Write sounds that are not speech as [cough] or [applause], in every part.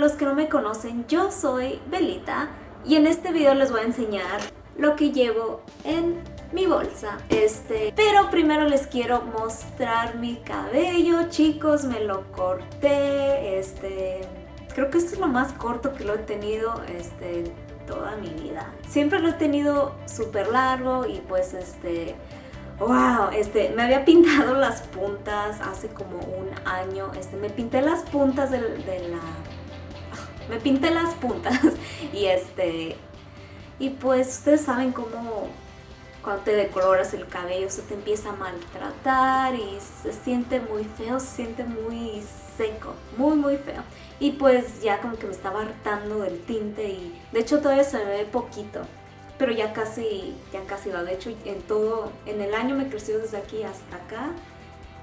los que no me conocen, yo soy Belita y en este video les voy a enseñar lo que llevo en mi bolsa. Este, pero primero les quiero mostrar mi cabello, chicos, me lo corté, este, creo que esto es lo más corto que lo he tenido, este, toda mi vida. Siempre lo he tenido súper largo y pues este wow, este, me había pintado las puntas hace como un año, este, me pinté las puntas de, la, me pinté las puntas [laughs] y este, y pues ustedes saben cómo cuando te decoloras el cabello se te empieza a maltratar y se siente muy feo, se siente muy seco, muy muy feo. Y pues ya como que me estaba hartando del tinte y de hecho todavía se me ve poquito pero ya casi, ya casi va. De hecho, en todo, en el año me creció desde aquí hasta acá.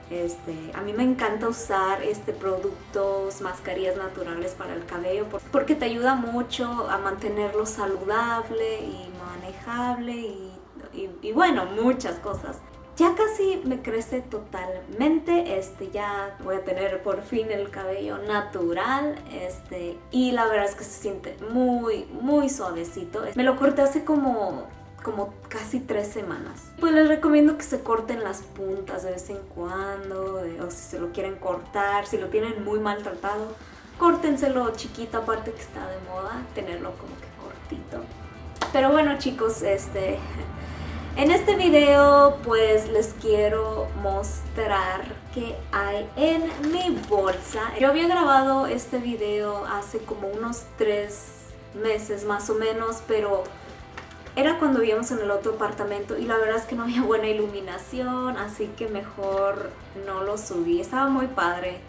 Este, a mí me encanta usar este productos, mascarillas naturales para el cabello porque te ayuda mucho a mantenerlo saludable y manejable y, y bueno, muchas cosas. Ya casi me crece totalmente, este, ya voy a tener por fin el cabello natural, este, y la verdad es que se siente muy, muy suavecito. Me lo corté hace como como casi tres semanas. Pues les recomiendo que se corten las puntas de vez en cuando, o si se lo quieren cortar, si lo tienen muy maltratado, córtenselo chiquito, aparte que está de moda tenerlo como que cortito. Pero bueno chicos, este, [laughs] en este video pues les quiero mostrar qué hay en mi bolsa. Yo había grabado este video hace como unos tres meses más o menos, pero era cuando vivíamos en el otro apartamento y la verdad es que no había buena iluminación, así que mejor no lo subí. Estaba muy padre,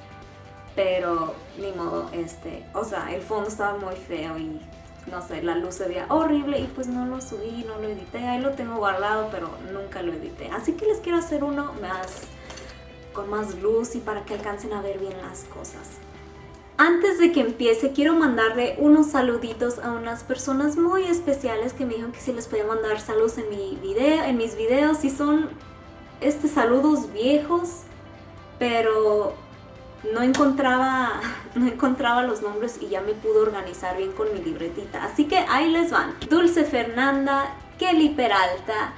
pero ni modo, este, o sea, el fondo estaba muy feo y no sé, la luz se veía horrible y pues no lo subí, no lo edité, ahí lo tengo guardado pero nunca lo edité. Así que les quiero hacer uno más con más luz y para que alcancen a ver bien las cosas. Antes de que empiece, quiero mandarle unos saluditos a unas personas muy especiales que me dijeron que si les podía mandar saludos en, mi video, en mis videos. Y son este, saludos viejos, pero no encontraba, [laughs] no encontraba los nombres y ya me pude organizar bien con mi libretita. Así que ahí les van. Dulce Fernanda, Kelly Peralta,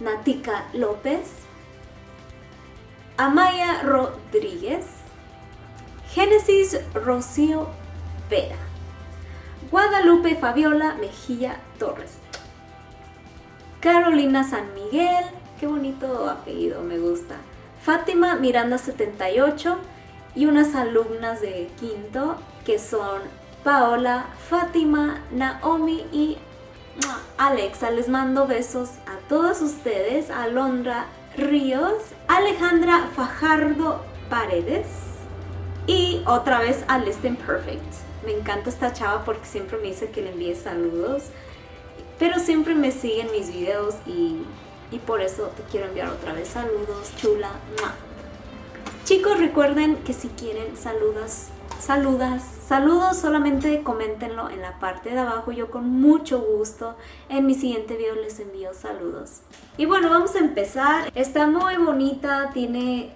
Natica López, Amaya Rodríguez, Génesis Rocío Vera, Guadalupe Fabiola Mejía Torres, Carolina San Miguel, qué bonito apellido, me gusta, Fátima Miranda 78, y unas alumnas de quinto que son Paola, Fátima, Naomi y Alexa. Les mando besos a todos ustedes, Alondra Ríos, Alejandra Fajardo Paredes y otra vez a Listen Perfect. Me encanta esta chava porque siempre me dice que le envíe saludos, pero siempre me siguen mis videos y, y por eso te quiero enviar otra vez saludos, chula. Chicos, recuerden que si quieren saludas, saludas, saludos, solamente coméntenlo en la parte de abajo. Yo con mucho gusto en mi siguiente video les envío saludos. Y bueno, vamos a empezar. Está muy bonita, tiene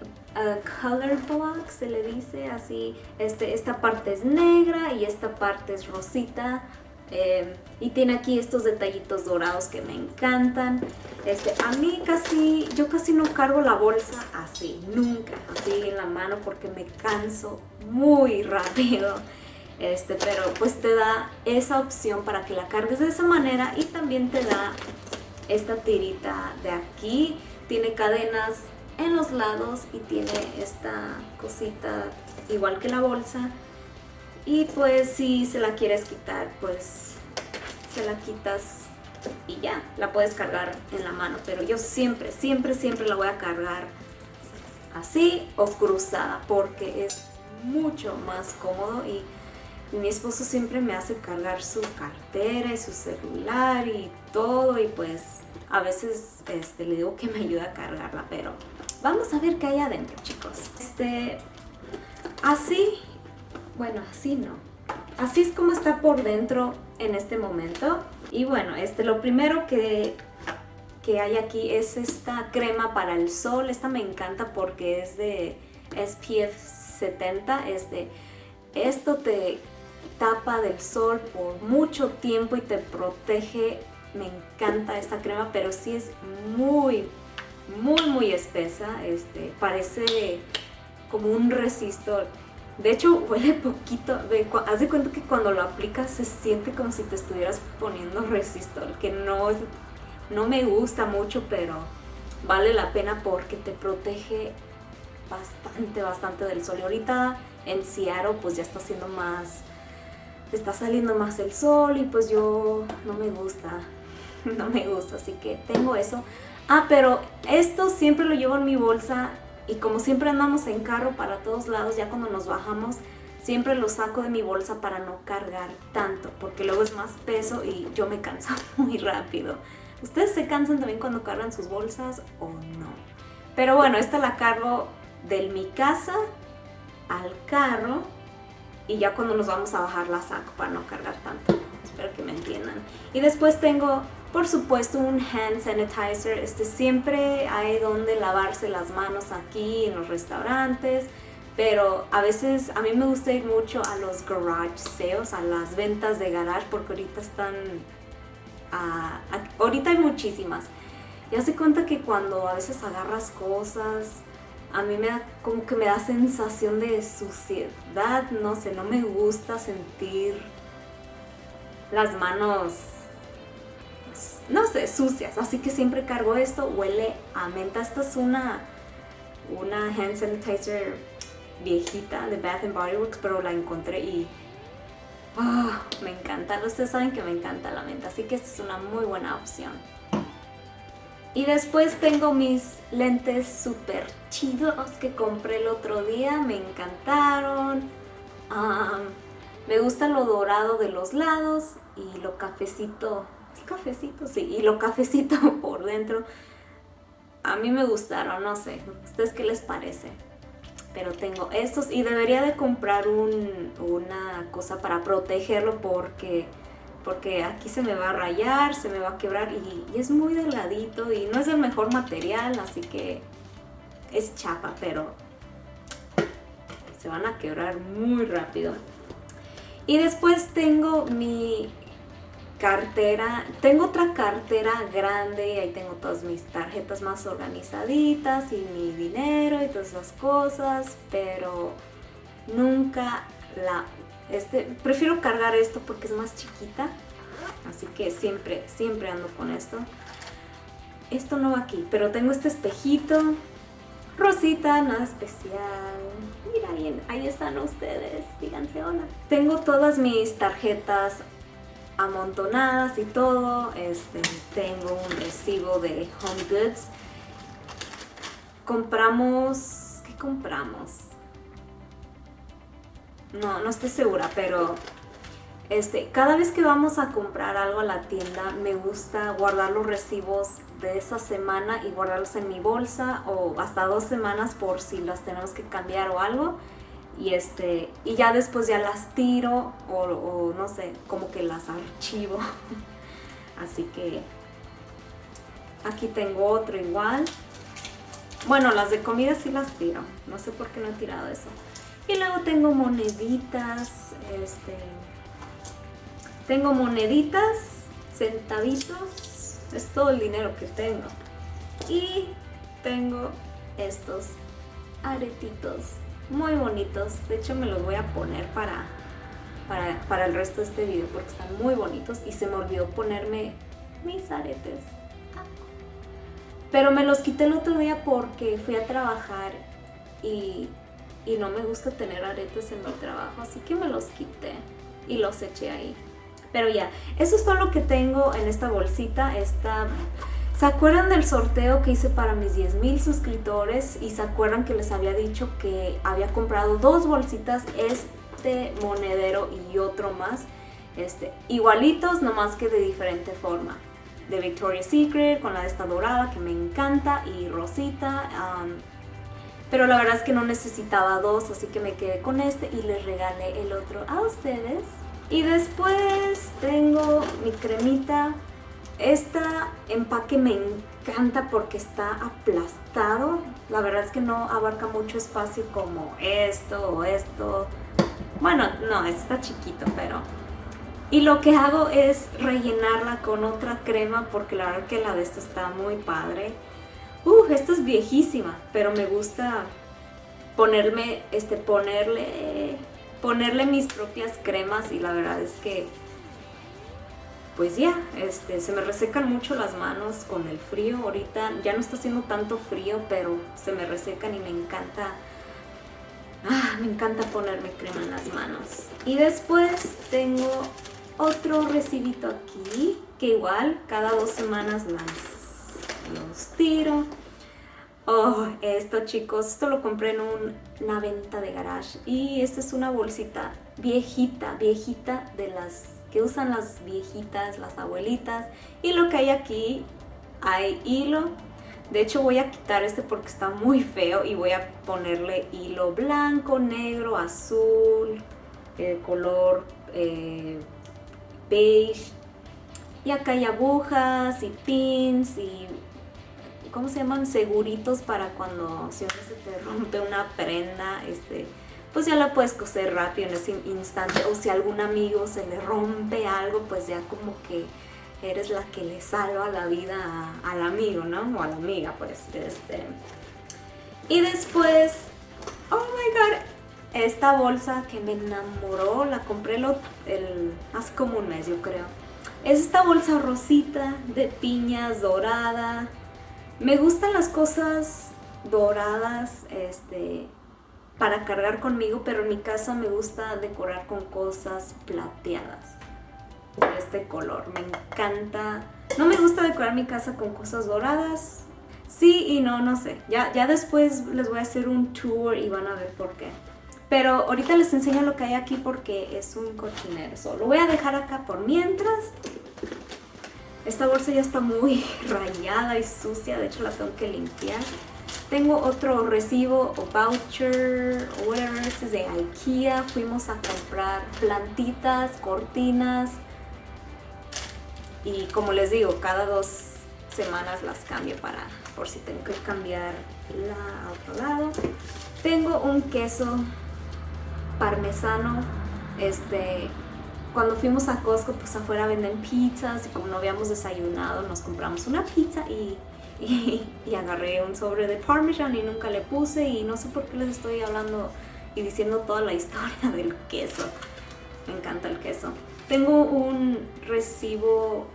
color block, se le dice así. Este, esta parte es negra y esta parte es rosita. Em, y tiene aquí estos detallitos dorados que me encantan. Este, a mí casi, yo casi no cargo la bolsa así, nunca, así en la mano porque me canso muy [laughs] rápido. Este, pero pues te da esa opción para que la cargues de esa manera y también te da esta tirita de aquí. Tiene cadenas en los lados y tiene esta cosita igual que la bolsa. Y pues si se la quieres quitar, pues se la quitas y ya, la puedes cargar en la mano. Pero yo siempre, siempre, siempre la voy a cargar así o cruzada porque es mucho más cómodo. Y mi esposo siempre me hace cargar su cartera y su celular y todo. Y pues a veces este, le digo que me ayuda a cargarla, pero vamos a ver qué hay adentro chicos. Este, así bueno, así no. Así es como está por dentro en este momento. Y bueno, este, lo primero que, que hay aquí es esta crema para el sol. Esta me encanta porque es de SPF 70. Este, esto te tapa del sol por mucho tiempo y te protege. Me encanta esta crema, pero sí es muy, muy, muy espesa. Este, parece como un resistor. De hecho, huele poquito. haz de cuenta que cuando lo aplicas se siente como si te estuvieras poniendo resistor, que no, no me gusta mucho, pero vale la pena porque te protege bastante, bastante del sol. Y ahorita en Seattle pues ya está haciendo más, está saliendo más el sol y pues yo no me gusta, [laughs] no me gusta, así que tengo eso. Ah, pero esto siempre lo llevo en mi bolsa y como siempre andamos en carro para todos lados, ya cuando nos bajamos, siempre lo saco de mi bolsa para no cargar tanto, porque luego es más peso y yo me canso [laughs] muy rápido. ¿Ustedes se cansan también cuando cargan sus bolsas o no? Pero bueno, esta la cargo de mi casa al carro y ya cuando nos vamos a bajar la saco para no cargar tanto. Espero que me entiendan. Y después tengo, por supuesto, un hand sanitizer. Este siempre hay donde lavarse las manos aquí en los restaurantes. Pero a veces a mí me gusta ir mucho a los garage sales, a las ventas de garage, porque ahorita están... ahorita hay muchísimas. Ya se cuenta que cuando a veces agarras cosas a mí me da como que me da sensación de suciedad, no sé, no me gusta sentir las manos, no sé, sucias, así que siempre cargo esto, huele a menta, esta es una, una hand sanitizer viejita de Bath Body Works, pero la encontré y ah, me encanta, ustedes saben que me encanta la menta, así que esta es una muy buena opción. Y después tengo mis lentes súper chidos que compré el otro día, me encantaron. me gusta lo dorado de los lados y lo cafecito, cafecito, sí, y lo cafecito [laughs] por dentro. A mí me gustaron, no sé, ¿ustedes qué les parece? Pero tengo estos y debería de comprar una cosa para protegerlo porque porque aquí se me va a rayar, se me va a quebrar y, es muy delgadito y no es el mejor material, así que es chapa, pero se van a quebrar muy rápido. Y después tengo mi cartera, tengo otra cartera grande y ahí tengo todas mis tarjetas más organizaditas y mi dinero y todas esas cosas, pero nunca la este, prefiero cargar esto porque es más chiquita, así que siempre, siempre ando con esto. Esto no va aquí, pero tengo este espejito, rosita, nada especial. Mira bien, ahí están ustedes, díganse hola. Tengo todas mis tarjetas amontonadas y todo. Este, tengo un recibo de Home Goods. Compramos... ¿Qué compramos? no, no estoy segura, pero este, cada vez que vamos a comprar algo a la tienda me gusta guardar los recibos de esa semana y guardarlos en mi bolsa o hasta dos semanas por si las tenemos que cambiar o algo y este y ya después ya las tiro o, no sé, como que las archivo. [laughs] Así que aquí tengo otro igual. Bueno, las de comida sí las tiro no sé por qué no he tirado eso. Y luego tengo moneditas, este, tengo moneditas, centavitos, es todo el dinero que tengo. Y tengo estos aretitos muy bonitos, de hecho me los voy a poner para, para, para el resto de este video porque están muy bonitos y se me olvidó ponerme mis aretes. Pero me los quité el otro día porque fui a trabajar y y no me gusta tener aretes en mi trabajo, así que me los quité y los eché ahí. Pero ya, eso es todo lo que tengo en esta bolsita, esta... ¿Se acuerdan del sorteo que hice para mis 10.000 suscriptores? Y se acuerdan que les había dicho que había comprado dos bolsitas, este monedero y otro más, este, igualitos, nomás que de diferente forma. De Victoria's Secret, con la de esta dorada que me encanta, y rosita, pero la verdad es que no necesitaba dos, así que me quedé con este y les regalé el otro a ustedes. Y después tengo mi cremita. Esta empaque me encanta porque está aplastado. La verdad es que no abarca mucho espacio como esto o esto. Bueno, no, está chiquito, pero... Y lo que hago es rellenarla con otra crema porque la verdad que la de esta está muy padre. Uf, esta es viejísima, pero me gusta ponerme, este, ponerle, ponerle mis propias cremas y la verdad es que pues ya, este, se me resecan mucho las manos con el frío. Ahorita ya no está haciendo tanto frío, pero se me resecan y me encanta, ah, me encanta ponerme crema en las manos. Y después tengo otro recibito aquí, que igual cada dos semanas las, los tiro. Oh, esto chicos, esto lo compré en una venta de garage y esta es una bolsita viejita, viejita de las que usan las viejitas, las abuelitas. Y lo que hay aquí, hay hilo. De hecho voy a quitar este porque está muy feo y voy a ponerle hilo blanco, negro, azul, eh, color eh, beige. Y acá hay agujas y pins y ¿cómo se llaman? Seguritos para cuando si se te rompe una prenda, este, pues ya la puedes coser rápido en ese instante. O si a algún amigo se le rompe algo, pues ya como que eres la que le salva la vida al amigo, ¿no? O a la amiga, pues. Este. Y después, oh my god, esta bolsa que me enamoró, la compré lo, el, hace como un mes, yo creo. Es esta bolsa rosita de piñas dorada. Me gustan las cosas doradas, este, para cargar conmigo, pero en mi casa me gusta decorar con cosas plateadas de este color. Me encanta. No me gusta decorar mi casa con cosas doradas. Sí y no, no sé. Ya, ya después les voy a hacer un tour y van a ver por qué. Pero ahorita les enseño lo que hay aquí porque es un cochinero. So, lo voy a dejar acá por mientras. Esta bolsa ya está muy [laughs] rayada y sucia, de hecho la tengo que limpiar. Tengo otro recibo o voucher o whatever, este es de Ikea. Fuimos a comprar plantitas, cortinas. Y como les digo, cada dos semanas las cambio para por si tengo que cambiar la a otro lado. Tengo un queso parmesano. Este, cuando fuimos a Costco, pues afuera venden pizzas y como no habíamos desayunado, nos compramos una pizza y y, agarré un sobre de Parmesan y nunca le puse y no sé por qué les estoy hablando y diciendo toda la [laughs] historia del queso. Me encanta el queso. Tengo un recibo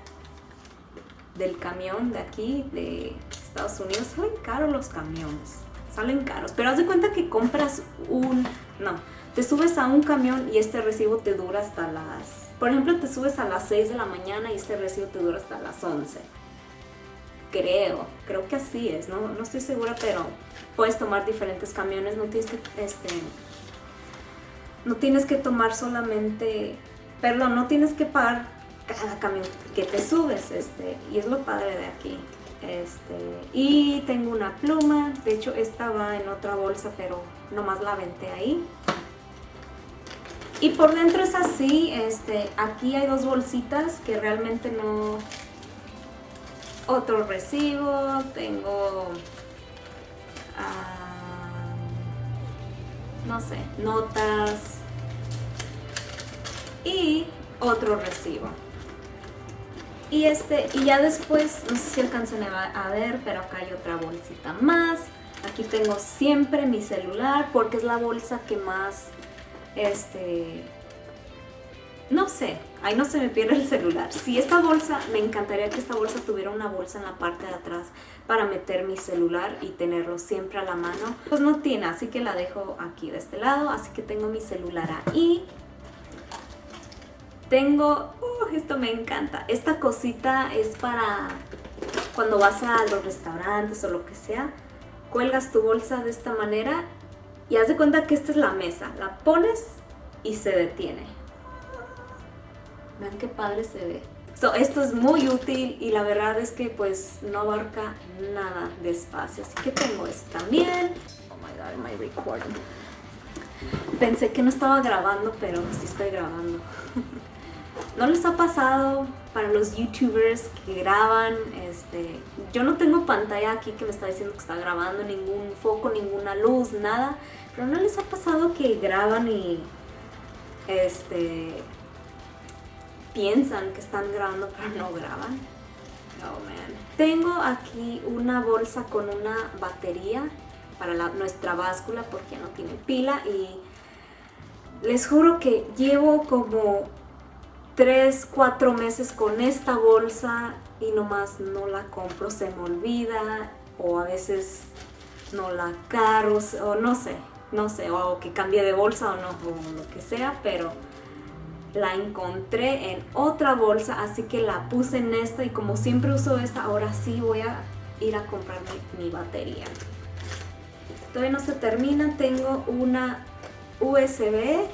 del camión de aquí, de Estados Unidos. Salen caros los camiones, salen caros. Pero haz de cuenta que compras un... No, te subes a un camión y este recibo te dura hasta las... Por ejemplo, te subes a las 6 de la mañana y este recibo te dura hasta las 11 creo, creo que así es, no, no estoy segura, pero puedes tomar diferentes camiones, no tienes que, este, no tienes que tomar solamente, perdón, no tienes que pagar cada camión que te subes, este, y es lo padre de aquí. Este, y tengo una pluma, de hecho esta va en otra bolsa, pero nomás la venté ahí. Y por dentro es así, este, aquí hay dos bolsitas que realmente no, otro recibo, tengo, ah, no sé, notas y otro recibo. Y este, y ya después, no sé si alcancen a ver, pero acá hay otra bolsita más. Aquí tengo siempre mi celular porque es la bolsa que más, este, no sé, ahí no se me pierde el celular. Si esta bolsa, me encantaría que esta bolsa tuviera una bolsa en la parte de atrás para meter mi celular y tenerlo siempre a la mano. Pues no tiene, así que la dejo aquí de este lado, así que tengo mi celular ahí. Tengo, uh, esto me encanta, esta cosita es para cuando vas a los restaurantes o lo que sea, cuelgas tu bolsa de esta manera y haz de cuenta que esta es la mesa, la pones y se detiene Vean qué padre se ve. esto es muy útil y la verdad es que pues no abarca nada de espacio. Así que tengo esto también. Oh my god, my recording. Pensé que no estaba grabando, pero sí estoy grabando. [laughs] ¿No les ha pasado para los youtubers que graban? Este, yo no tengo pantalla aquí que me está diciendo que está grabando, ningún foco, ninguna luz, nada. Pero ¿no les ha pasado que graban y este, piensan que están grabando pero no graban. Oh man. Tengo aquí una bolsa con una batería para nuestra báscula porque no tiene pila y les juro que llevo como 3, 4 meses con esta bolsa y nomás no la compro, se me olvida o a veces no la caro o no sé, no sé, o que cambie de bolsa o no, o lo que sea, pero la encontré en otra bolsa, así que la puse en esta y como siempre uso esta, ahora sí voy a ir a comprarme mi batería. Todavía no se termina, tengo una USB,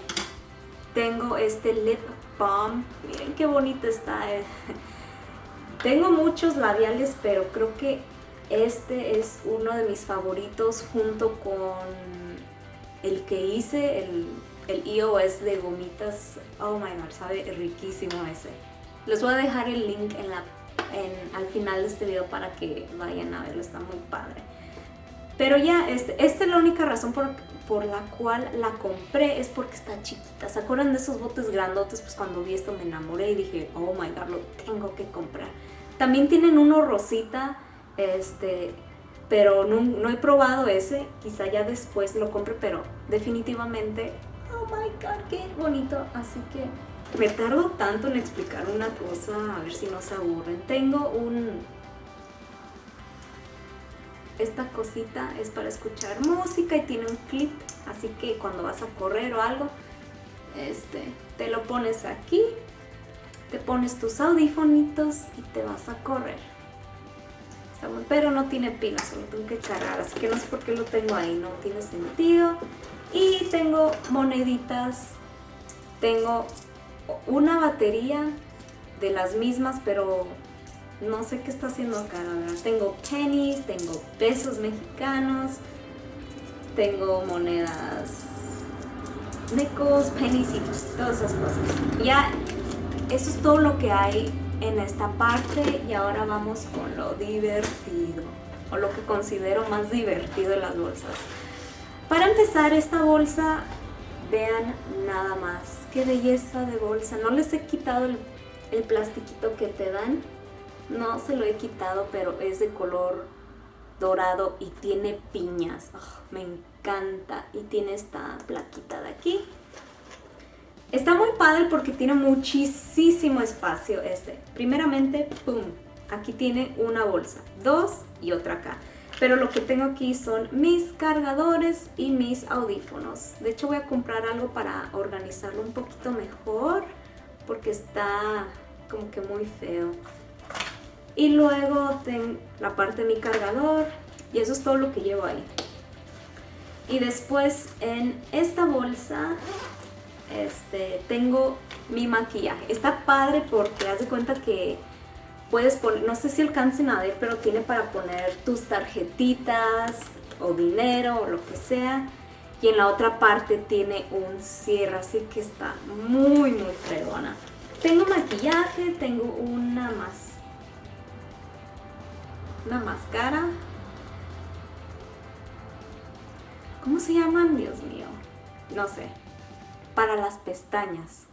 tengo este lip balm, miren qué bonito está. Eh. [laughs] Tengo muchos labiales, pero creo que este es uno de mis favoritos junto con el que hice, el el iOS de gomitas, oh my god, sabe riquísimo ese. Les voy a dejar el link en la, al final de este video para que vayan a verlo, está muy padre. Pero ya, este, esta es la única razón por, por la cual la compré, es porque está chiquita. ¿Se acuerdan de esos botes grandotes? Pues cuando vi esto me enamoré y dije, oh my god, lo tengo que comprar. También tienen uno rosita, este, pero no, no, he probado ese, quizá ya después lo compre, pero definitivamente my god, qué bonito. Así que me tardo tanto en explicar una cosa, a ver si no se aburren. Tengo un... Esta cosita es para escuchar música y tiene un clip, así que cuando vas a correr o algo, este, te lo pones aquí, te pones tus audífonitos y te vas a correr. Pero no tiene pila, solo tengo que cargar, así que no sé por qué lo tengo ahí, no tiene sentido. Y tengo moneditas, tengo una batería de las mismas, pero no sé qué está haciendo acá, la verdad. Tengo pennies, tengo pesos mexicanos, tengo monedas necos, pennies y todas esas cosas. Ya, eso es todo lo que hay en esta parte y ahora vamos con lo divertido, o lo que considero más divertido de las bolsas. Para empezar esta bolsa, vean nada más, qué belleza de bolsa. No les he quitado el, plastiquito que te dan, no se lo he quitado, pero es de color dorado y tiene piñas. Ah, me encanta y tiene esta plaquita de aquí. Está muy padre porque tiene muchísimo espacio este. Primeramente, ¡pum! Aquí tiene una bolsa, dos y otra acá. Pero lo que tengo aquí son mis cargadores y mis audífonos. De hecho voy a comprar algo para organizarlo un poquito mejor porque está como que muy feo. Y luego tengo la parte de mi cargador y eso es todo lo que llevo ahí. Y después en esta bolsa este, tengo mi maquillaje. Está padre porque haz de cuenta que puedes poner, no sé si alcancen a ver, pero tiene para poner tus tarjetitas o dinero o lo que sea. Y en la otra parte tiene un cierre, así que está muy, muy fregona. Tengo maquillaje, tengo una más... Una máscara. ¿Cómo se llaman? Dios mío. No sé. Para las pestañas.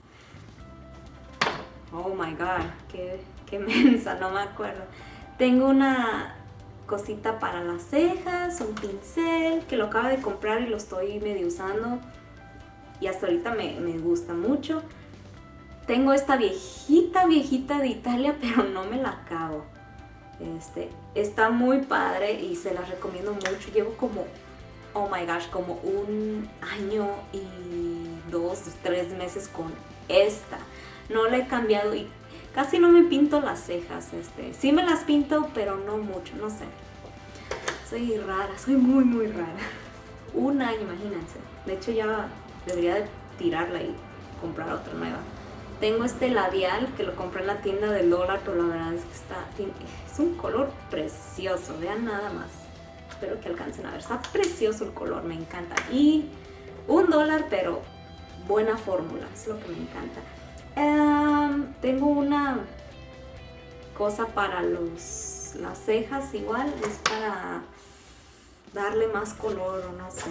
Oh my god, qué qué [laughs] mensa, no me acuerdo. Tengo una cosita para las cejas, un pincel que lo acabo de comprar y lo estoy medio usando y hasta ahorita me, gusta mucho. Tengo esta viejita, viejita de Italia, [laughs] pero no me la acabo. Este, está muy padre y se la recomiendo mucho. Llevo como, oh my gosh, como un año y dos, tres meses con esta. No la he cambiado y Casi no me pinto las cejas, este, sí me las pinto, pero no mucho, no sé. Soy rara, soy muy, muy rara. Un año, imagínense. De hecho ya debería de tirarla y comprar otra nueva. Tengo este labial que lo compré en la tienda del dólar, pero la verdad es que está, es un color precioso, vean nada más. Espero que alcancen a ver, está precioso el color, me encanta. Y un dólar, pero buena fórmula, es lo que me encanta. Em, tengo una cosa para los, las cejas igual, es para darle más color o no sé.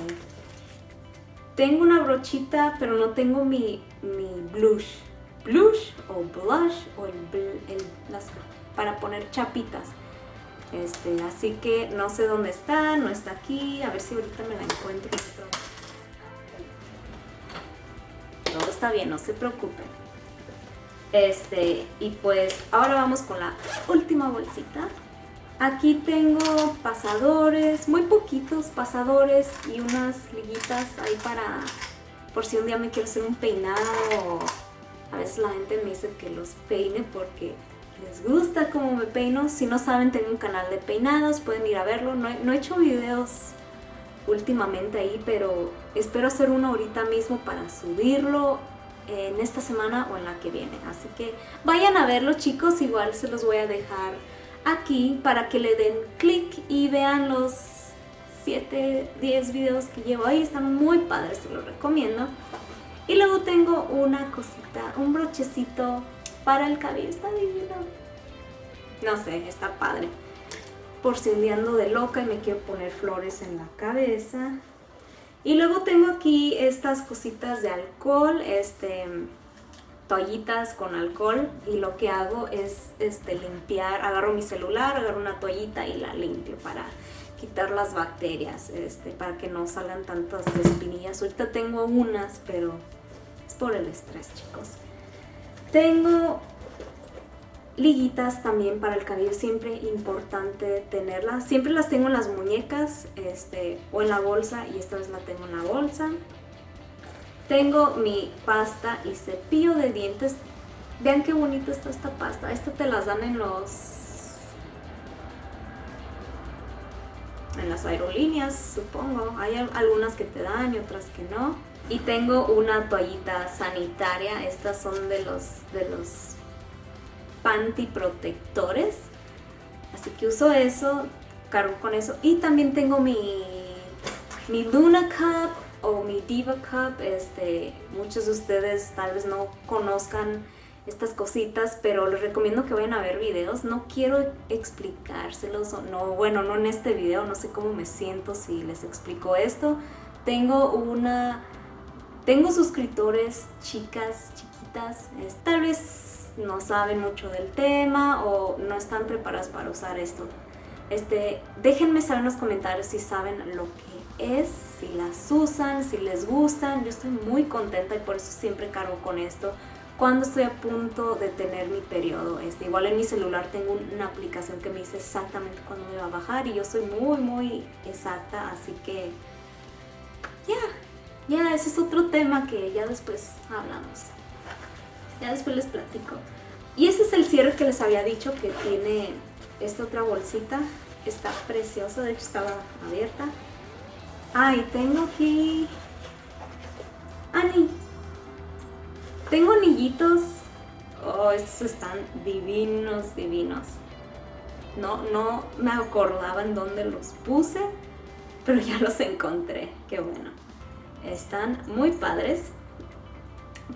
Tengo una brochita, pero no tengo mi mi blush, blush o blush o las, para poner chapitas. Este, así que no sé dónde está, no está aquí, a ver si ahorita me la encuentro. Todo está bien, no se preocupen. Este, y pues ahora vamos con la última bolsita. Aquí tengo pasadores, muy poquitos pasadores y unas liguitas ahí para por si un día me quiero hacer un peinado. A veces la gente me dice que los peine porque les gusta cómo me peino. Si no saben, tengo un canal de peinados, pueden ir a verlo. No he, hecho videos últimamente ahí, pero espero hacer uno ahorita mismo para subirlo en esta semana o en la que viene. Así que vayan a verlo chicos, igual se los voy a dejar aquí para que le den clic y vean los 7, 10 videos que llevo ahí, están muy padres, se los recomiendo. Y luego tengo una cosita, un brochecito para el cabello, está divino. No sé, está padre. Por si un día ando de loca y me quiero poner flores en la cabeza. Y luego tengo aquí estas cositas de alcohol, este toallitas con alcohol y lo que hago es este, limpiar, agarro mi celular, agarro una toallita y la limpio para quitar las bacterias, este, para que no salgan tantas espinillas. Ahorita tengo unas, pero es por el estrés, chicos. Tengo liguitas también para el cabello, siempre importante tenerlas. Siempre las tengo en las muñecas este, o en la bolsa y esta vez la tengo en la bolsa. Tengo mi pasta y cepillo de dientes. Vean qué bonita está esta pasta. Esta te las dan en los... En las aerolíneas, supongo. Hay algunas que te dan y otras que no. Y tengo una toallita sanitaria. Estas son de los, de los panty protectores. Así que uso eso, cargo con eso. Y también tengo mi, mi Luna Cup o mi Diva Cup, este, muchos de ustedes tal vez no conozcan estas cositas, pero les recomiendo que vayan a ver videos. No quiero explicárselos, no, bueno, no en este video, no sé cómo me siento si les explico esto. Tengo una, tengo suscriptores chicas, chiquitas, tal vez no saben mucho del tema o no están preparadas para usar esto. Este, déjenme saber en los comentarios si saben lo que es, si las usan, si les gustan. Yo estoy muy contenta y por eso siempre cargo con esto cuando estoy a punto de tener mi periodo. Este, igual en mi celular tengo una aplicación que me dice exactamente cuándo me va a bajar y yo soy muy muy exacta, así que ya, ya, ese es otro tema que ya después hablamos. Ya después les platico. Y ese es el cierre que les había dicho que tiene esta otra bolsita. Está preciosa, de hecho estaba abierta. Ay, tengo aquí... Ani. Tengo anillitos. Oh, estos están divinos, divinos. No, no me acordaba en dónde los puse, pero ya los encontré. Qué bueno. Están muy padres.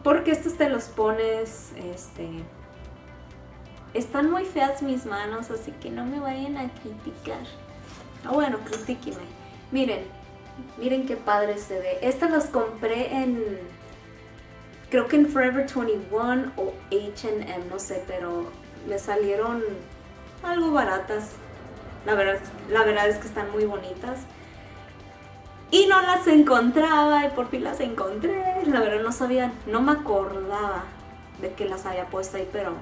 Porque estos te los pones, este... Están muy feas mis manos, así que no me vayan a criticar. Ah, bueno, critíquenme. Miren, Miren qué padre se ve. Estas las compré en, creo que en Forever 21 o H&M, no sé, pero me salieron algo baratas. La verdad, la verdad es que están muy bonitas. Y no las encontraba y por fin las encontré. La verdad no sabía, no me acordaba de que las había puesto ahí, pero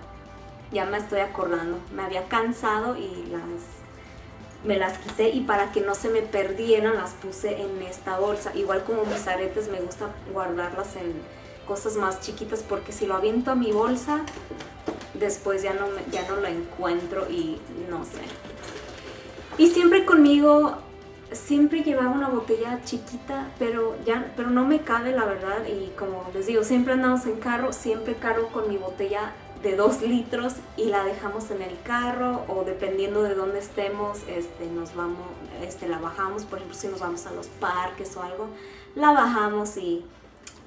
ya me estoy acordando. Me había cansado y las me las quité y para que no se me perdieran las puse en esta bolsa. Igual como mis aretes me gusta guardarlas en cosas más chiquitas porque si lo aviento a mi bolsa después ya no, ya no la encuentro y no sé. Y siempre conmigo, siempre llevaba una botella chiquita, pero, ya, pero no me cabe la verdad y como les digo, siempre andamos en carro, siempre cargo con mi botella de 2 litros y la dejamos en el carro o dependiendo de dónde estemos, este, nos vamos, este, la bajamos, por ejemplo si nos vamos a los parques o algo, la bajamos y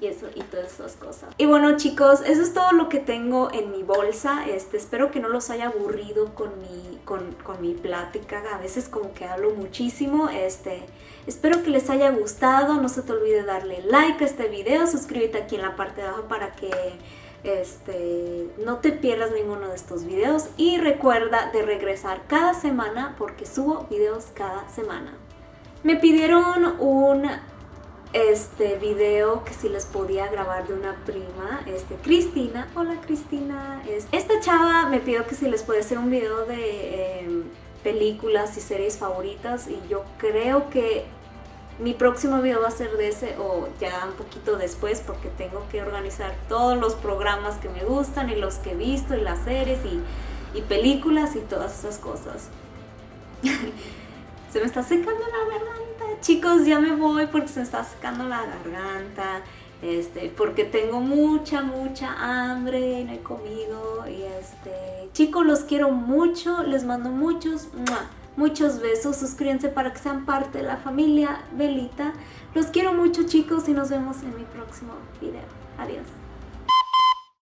y eso y todas esas cosas. Y bueno chicos, eso es todo lo que tengo en mi bolsa. Este, espero que no los haya aburrido con mi, con, con mi plática. A veces como que hablo muchísimo. Este, espero que les haya gustado. No se te olvide darle like a este video. Suscríbete aquí en la parte de abajo para que este, no te pierdas ninguno de estos videos. Y recuerda de regresar cada semana porque subo videos cada semana. Me pidieron un este video que si les podía grabar de una prima, este, Cristina. Hola Cristina. Esta chava me pidió que si les puede hacer un video de em, películas y series favoritas y yo creo que mi próximo video va a ser de ese o ya un poquito después porque tengo que organizar todos los programas que me gustan y los que he visto y las series y, y películas y todas esas cosas. [laughs] se me está secando la garganta. Chicos, ya me voy porque se me está secando la garganta. Este, porque tengo mucha, mucha hambre, no he comido. Y este, chicos, los quiero mucho. Les mando muchos, muchos besos. Suscríbanse para que sean parte de la familia Belita. Los quiero mucho, chicos, y nos vemos en mi próximo video. Adiós.